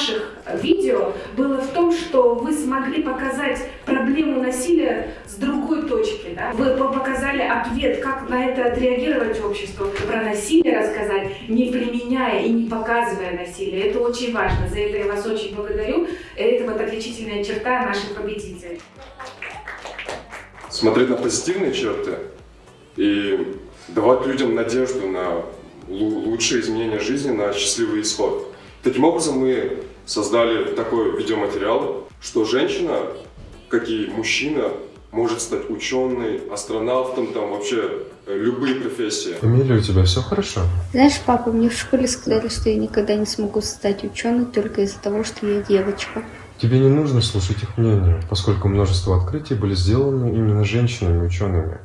ваших видео было в том, что вы смогли показать проблему насилия с другой точки. Да? Вы показали ответ, как на это отреагировать общество, про насилие рассказать, не применяя и не показывая насилие. Это очень важно. За это я вас очень благодарю. Это вот отличительная черта наших победителей. Смотреть на позитивные черты и давать людям надежду на лучшие изменения жизни, на счастливый исход. Таким образом, мы создали такой видеоматериал, что женщина, как и мужчина, может стать ученой, астронавтом, там вообще э, любые профессии. Эмилия, у тебя все хорошо? Знаешь, папа, мне в школе сказали, что я никогда не смогу стать ученой только из-за того, что я девочка. Тебе не нужно слушать их мнение, поскольку множество открытий были сделаны именно женщинами-учеными,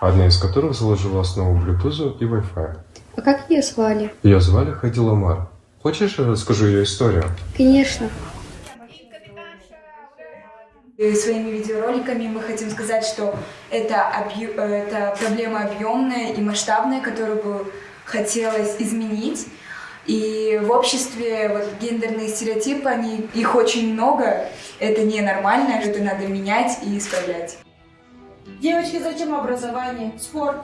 одна из которых заложила основу Bluetooth и Wi-Fi. А как ее звали? Ее звали Хади Ламар. Хочешь, расскажу ее историю? Конечно. И своими видеороликами мы хотим сказать, что это, объ- э, это проблема объемная и масштабная, которую бы хотелось изменить. И в обществе вот, гендерные стереотипы, они, их очень много, это ненормально, это надо менять и исправлять. Девочки, зачем образование? Спорт.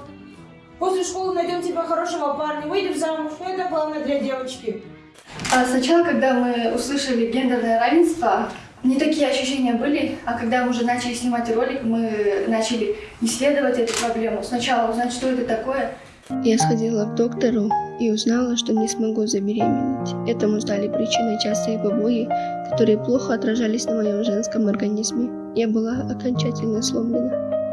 После школы найдем тебе хорошего парня, выйдем замуж. Но это главное для девочки. А Сначала, когда мы услышали гендерное равенство, не такие ощущения были, а когда мы уже начали снимать ролик, мы начали исследовать эту проблему. Сначала узнать, что это такое, Я сходила к доктору и узнала, что не смогу забеременеть. Этому стали причиной частые побои, которые плохо отражались на моем женском организме. Я была окончательно сломлена.